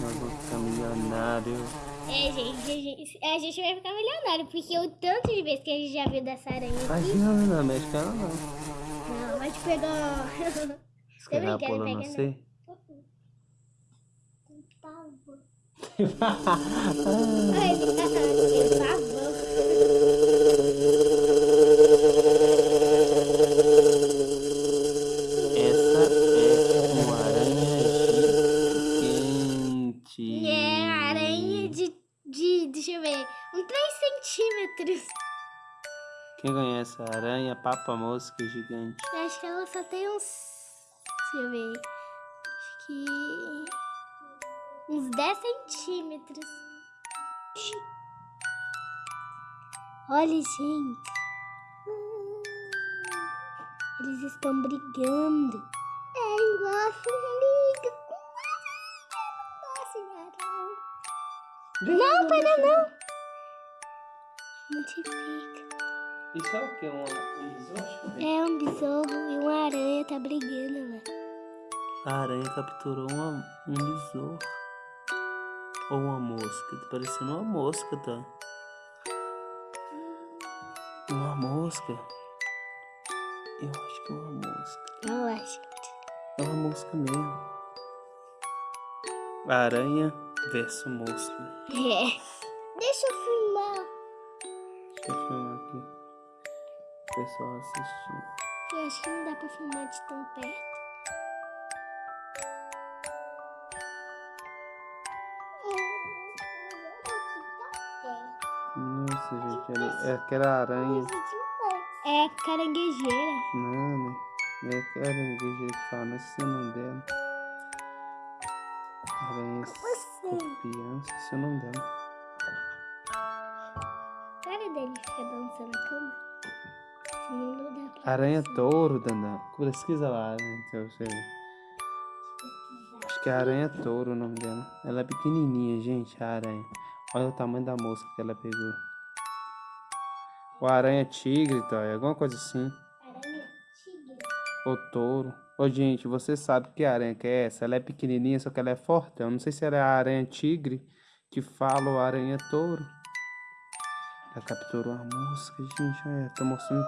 nós vamos ficar milionário. É, gente, a gente, a gente vai ficar milionário, porque o tanto de vezes que a gente já viu dessa aranha aqui. Imagina, não mexe com ela não. Não, vai te quer dar brincando, pula pega C? Ai, papa mosca gigante? Eu acho que ela só tem uns. Deixa eu ver. Acho que. Uns 10 centímetros. Olha, gente. Eles estão brigando. É igual a com Não, para não. Multiplica. Isso é o que? Um, um besouro? É um besouro e uma aranha tá brigando lá. A aranha capturou uma, um besouro. Ou uma mosca. Tá parecendo uma mosca, tá? Uma mosca. Eu acho que é uma mosca. Eu acho. É uma mosca mesmo. Aranha versus mosca. É. O pessoal assistir. Eu acho que não dá pra filmar de tão perto. Nossa, gente. ali- É aquela aranha. É caranguejeira. Não, né? É aquela aranguejeira que fala, não sei o nome dela. Aranha escorpião, esqueci o nome dela. Para dele ficar balançando na cama. Aranha touro, Dandan. Pesquisa lá, né? Você ver. Acho que é aranha touro o nome dela. Ela é pequenininha, gente, a aranha. Olha o tamanho da mosca que ela pegou. O aranha tigre, tá? É alguma coisa assim. Aranha tigre. Ou touro. Ô, gente, você sabe que aranha que é essa? Ela é pequenininha, só que ela é forte. Eu não sei se ela é a aranha tigre que fala a aranha touro. Ela capturou a mosca, gente. Olha, tá mostrando.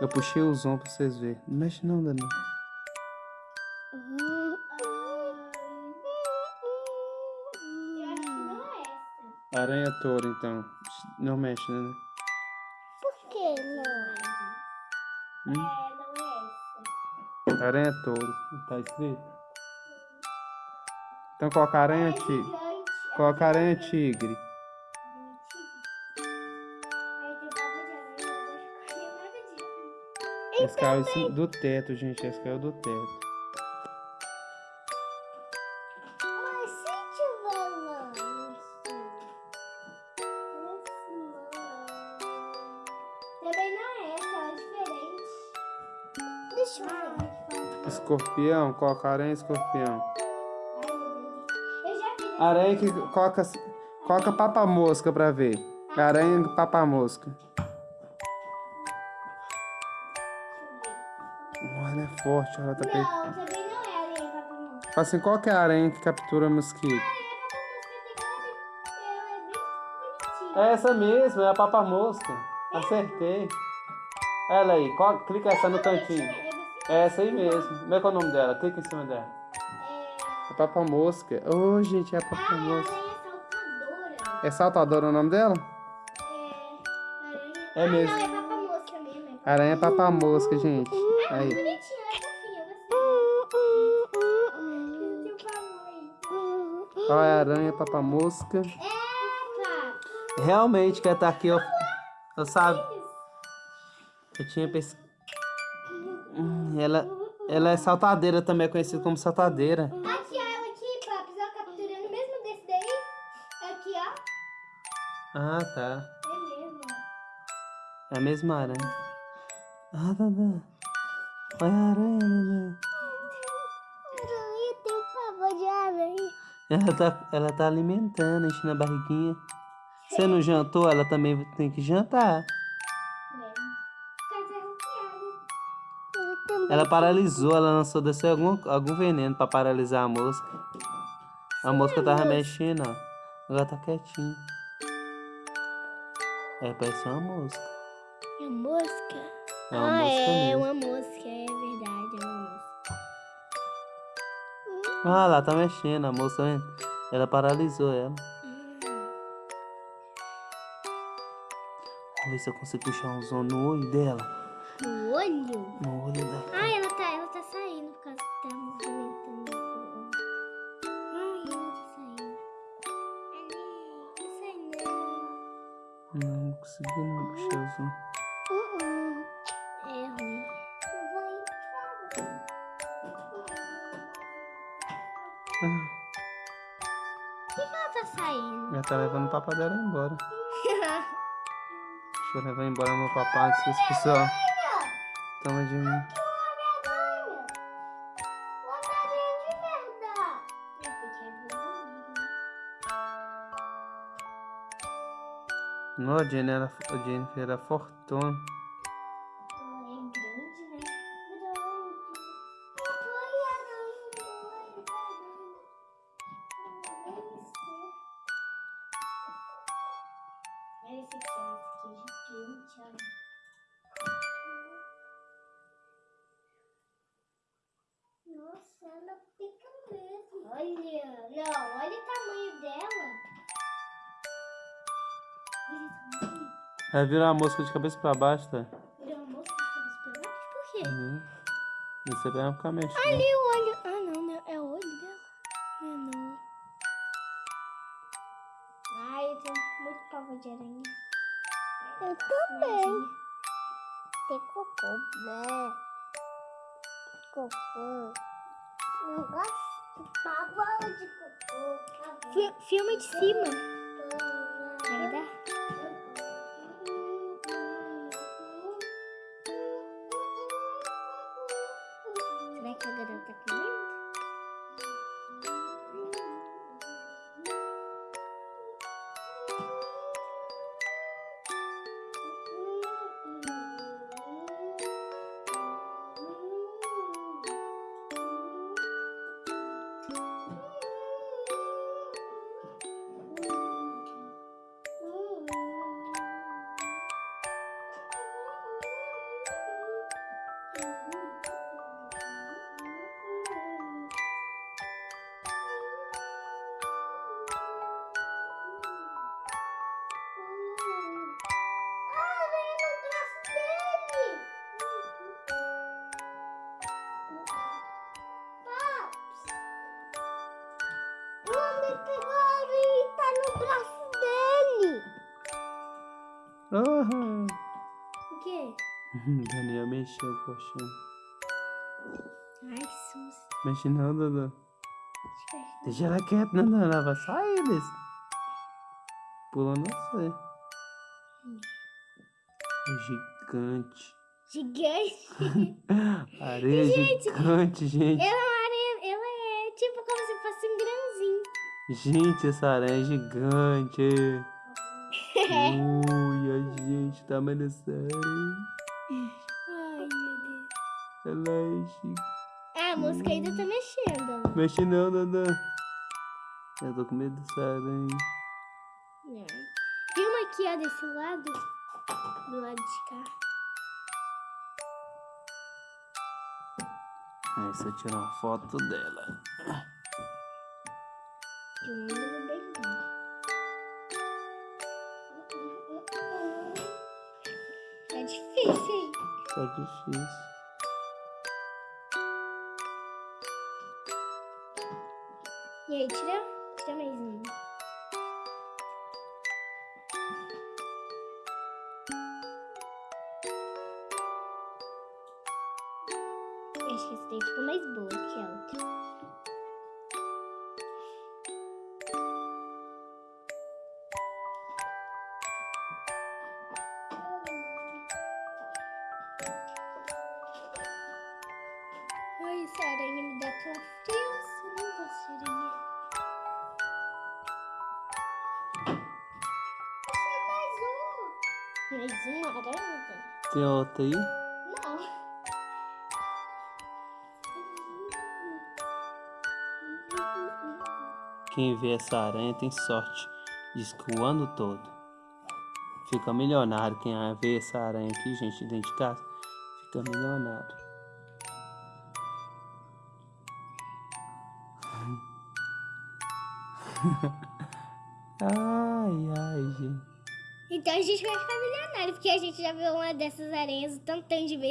Eu puxei o zoom pra vocês verem. Não mexe não, Dani. Eu acho que não é essa. Aranha touro, então. Não mexe, né? Por que não? Hum? É, não é essa. Aranha touro. Tá escrito? Então coloca aranha tigre. Gigante. Coloca aranha tigre. Não é essa, ela é diferente. Deixa eu ver. Escorpião, coloca aranha escorpião. Aranha que coloca, coloca papa mosca pra ver. Aranha papa Olha, é forte, ela tá pe... Não, também não é aranha papamoça. Fala assim, qual que é a aranha que captura mosquito? A aranha papamoça tem ela, ela é bonitinha. É essa mesmo, é a papa mosca. Acertei. Ela aí, co- clica essa no cantinho. É essa aí mesmo. Como é que é o nome dela? Clica em cima dela. É... A papa mosca. Ô, gente, é a papa Ah, é saltadora. É saltadora o nome dela? É... É mesmo. Ah, é papamosca mesmo. É Aranha papa mosca, gente. Ah, Aí. Olha a aranha papa mosca. Epa! Realmente que ela tá aqui, ó. Eu sabe. Eu tinha pensado. Ela, ela é saltadeira também, é conhecida como saltadeira. Aqui, ó, ela aqui, Paps, ó, capturando mesmo desse daí. Aqui, ó. Ah, tá. É mesmo. É a mesma aranha. Ah, Dada. Olha a aranha, Dada. Aranha Ela tá, ela tá alimentando, enchendo a barriguinha. Você não jantou, ela também tem que jantar. Ela paralisou, ela lançou descer algum, algum veneno pra paralisar a mosca. A mosca tava mexendo, ó. Agora tá quietinho. É, parece uma mosca. É mosca? É uma ah, mosca é mesmo. uma mosca, é verdade, Ah, lá tá mexendo, a mosca, né? Ela paralisou ela. Vamos ver se eu consigo puxar um som no olho dela. No olho? No olho dela. Ah, ela tá, ela tá saindo por causa que tá movimentando o olho. Ai, ela tá saindo. Não sai não. Não, não consegui não puxar o som. Tá levando o papai dela embora. Deixa eu levar embora meu papai, se os pessoal toma de mim. Não, a Jenny era, a Jennifer era fortuna. Vai virar a mosca de cabeça pra baixo, tá? Virou uma moça de cabeça pra baixo? Por quê? Uhum. E você vai ficar mexendo. Ali o olho. Ah, não, não. É o olho dela? Não é não. Ai, eu tenho muito pavor de aranha. Eu também. Tem cocô, né? Cocô. Não gosto de pavor de cocô. filme de cima. Aham. O quê? Daniel mexeu o colchão. Ai, que susto. Mexe não, Dudu. Deixa ela quieta, não, não, ela vai sair desse. Pula não sei. É gigante. Gigante. Areia Gente, gigante, gente. Ela é uma aranha, ela é tipo como se fosse um grãozinho. Gente, essa aranha é gigante. Ui, a gente tá amanhecendo. Ai, meu Deus. Ela é. Ah, a música ainda tá mexendo. Mexe não, Dudu. Eu tô com medo dessa aranha. Não. Filma aqui, ó, desse lado. Do lado de cá. Aí você tira uma foto dela. De Tá difícil, hein? Tá difícil. E aí, tira, tira mais um. Acho que esse daí ficou mais boa que a outra. Mais uma aranha? Tem outra aí? Não. Que Quem vê essa aranha tem sorte. Diz que o ano todo. Fica milionário. Quem vê essa aranha aqui, gente, dentro de casa, fica milionário. ai, ai, gente. Então a gente vai ficar milionário, porque a gente já viu uma dessas aranhas o tanto de vezes.